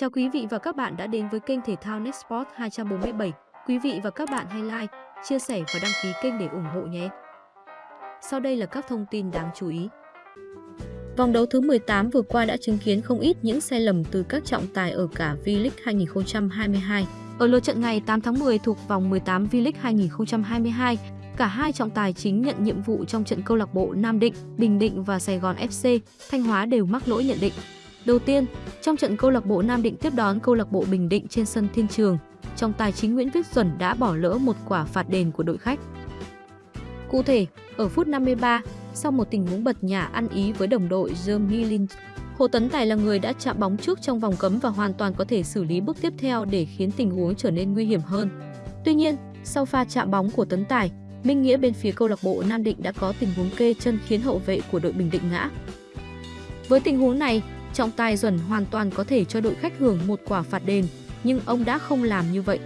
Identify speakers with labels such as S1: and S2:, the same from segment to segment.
S1: Chào quý vị và các bạn đã đến với kênh thể thao NetSport 247. Quý vị và các bạn hãy like, chia sẻ và đăng ký kênh để ủng hộ nhé. Sau đây là các thông tin đáng chú ý. Vòng đấu thứ 18 vừa qua đã chứng kiến không ít những sai lầm từ các trọng tài ở cả V-League 2022. Ở lượt trận ngày 8 tháng 10 thuộc vòng 18 V-League 2022, cả hai trọng tài chính nhận nhiệm vụ trong trận câu lạc bộ Nam Định, Bình Định và Sài Gòn FC, Thanh Hóa đều mắc lỗi nhận định. Đầu tiên, trong trận câu lạc bộ Nam Định tiếp đón câu lạc bộ Bình Định trên sân Thiên Trường, trong tài chính Nguyễn Viết Duẩn đã bỏ lỡ một quả phạt đền của đội khách. Cụ thể, ở phút 53, sau một tình huống bật nhả ăn ý với đồng đội Jeremy Lin, Hồ Tấn Tài là người đã chạm bóng trước trong vòng cấm và hoàn toàn có thể xử lý bước tiếp theo để khiến tình huống trở nên nguy hiểm hơn. Tuy nhiên, sau pha chạm bóng của Tấn Tài, Minh Nghĩa bên phía câu lạc bộ Nam Định đã có tình huống kê chân khiến hậu vệ của đội Bình Định ngã. Với tình huống này, trọng tài Duẩn hoàn toàn có thể cho đội khách hưởng một quả phạt đền, nhưng ông đã không làm như vậy.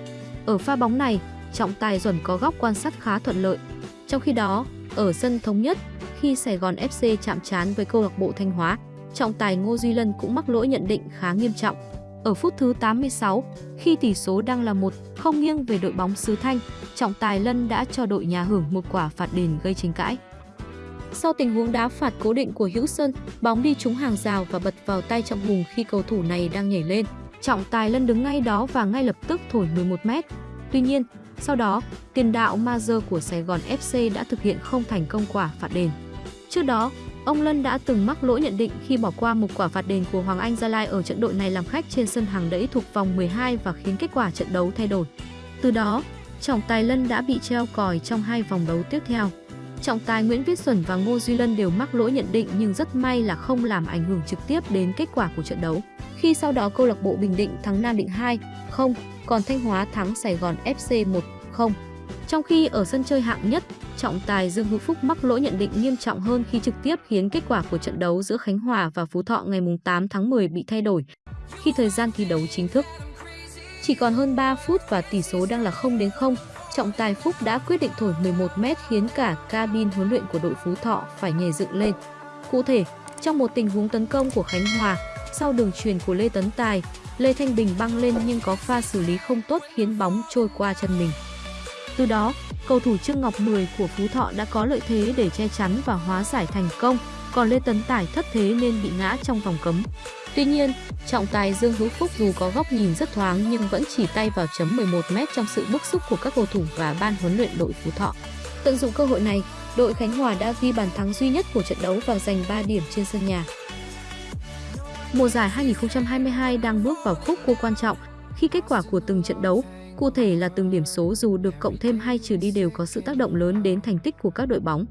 S1: Ở pha bóng này, trọng tài Duẩn có góc quan sát khá thuận lợi. Trong khi đó, ở sân thống nhất, khi Sài Gòn FC chạm trán với câu lạc bộ Thanh Hóa, trọng tài Ngô Duy Lân cũng mắc lỗi nhận định khá nghiêm trọng. Ở phút thứ 86, khi tỷ số đang là một không nghiêng về đội bóng xứ Thanh, trọng tài Lân đã cho đội nhà hưởng một quả phạt đền gây tranh cãi. Sau tình huống đá phạt cố định của Hữu Sơn, bóng đi trúng hàng rào và bật vào tay Trọng Hùng khi cầu thủ này đang nhảy lên. Trọng tài Lân đứng ngay đó và ngay lập tức thổi 11 mét. Tuy nhiên, sau đó, tiền đạo Mazer của Sài Gòn FC đã thực hiện không thành công quả phạt đền. Trước đó, ông Lân đã từng mắc lỗi nhận định khi bỏ qua một quả phạt đền của Hoàng Anh Gia Lai ở trận đội này làm khách trên sân hàng đẫy thuộc vòng 12 và khiến kết quả trận đấu thay đổi. Từ đó, trọng tài Lân đã bị treo còi trong hai vòng đấu tiếp theo. Trọng tài Nguyễn Viết Xuân và Ngô Duy Lân đều mắc lỗi nhận định nhưng rất may là không làm ảnh hưởng trực tiếp đến kết quả của trận đấu. Khi sau đó câu lạc bộ Bình Định thắng Nam Định 2-0, còn Thanh Hóa thắng Sài Gòn FC 1-0. Trong khi ở sân chơi hạng nhất, trọng tài Dương Hữu Phúc mắc lỗi nhận định nghiêm trọng hơn khi trực tiếp khiến kết quả của trận đấu giữa Khánh Hòa và Phú Thọ ngày 8 tháng 10 bị thay đổi khi thời gian thi đấu chính thức. Chỉ còn hơn 3 phút và tỷ số đang là 0 đến 0, trọng tài Phúc đã quyết định thổi 11 mét khiến cả cabin huấn luyện của đội Phú Thọ phải nhảy dựng lên. Cụ thể, trong một tình huống tấn công của Khánh Hòa, sau đường truyền của Lê Tấn Tài, Lê Thanh Bình băng lên nhưng có pha xử lý không tốt khiến bóng trôi qua chân mình. Từ đó, cầu thủ Trương Ngọc Mười của Phú Thọ đã có lợi thế để che chắn và hóa giải thành công, còn Lê Tấn Tài thất thế nên bị ngã trong vòng cấm. Tuy nhiên, trọng tài Dương Hữu Phúc dù có góc nhìn rất thoáng nhưng vẫn chỉ tay vào chấm 11m trong sự bức xúc của các cầu thủ và ban huấn luyện đội Phú Thọ. Tận dụng cơ hội này, đội Khánh Hòa đã ghi bàn thắng duy nhất của trận đấu và giành 3 điểm trên sân nhà. Mùa giải 2022 đang bước vào khúc cua quan trọng khi kết quả của từng trận đấu, cụ thể là từng điểm số dù được cộng thêm hay trừ đi đều có sự tác động lớn đến thành tích của các đội bóng.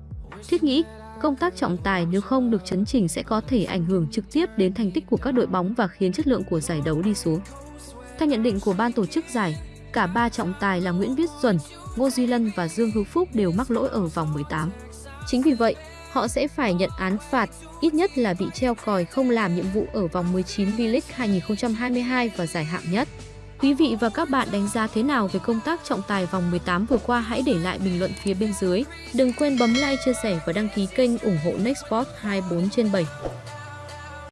S1: Thiết nghĩ, công tác trọng tài nếu không được chấn chỉnh sẽ có thể ảnh hưởng trực tiếp đến thành tích của các đội bóng và khiến chất lượng của giải đấu đi xuống. Theo nhận định của ban tổ chức giải, cả ba trọng tài là Nguyễn Viết Duẩn, Ngô Duy Lân và Dương Hữu Phúc đều mắc lỗi ở vòng 18. Chính vì vậy, họ sẽ phải nhận án phạt, ít nhất là bị treo còi không làm nhiệm vụ ở vòng 19 V-League 2022 và giải hạng nhất. Quý vị và các bạn đánh giá thế nào về công tác trọng tài vòng 18 vừa qua hãy để lại bình luận phía bên dưới. Đừng quên bấm like, chia sẻ và đăng ký kênh ủng hộ Nextport 24 trên 7.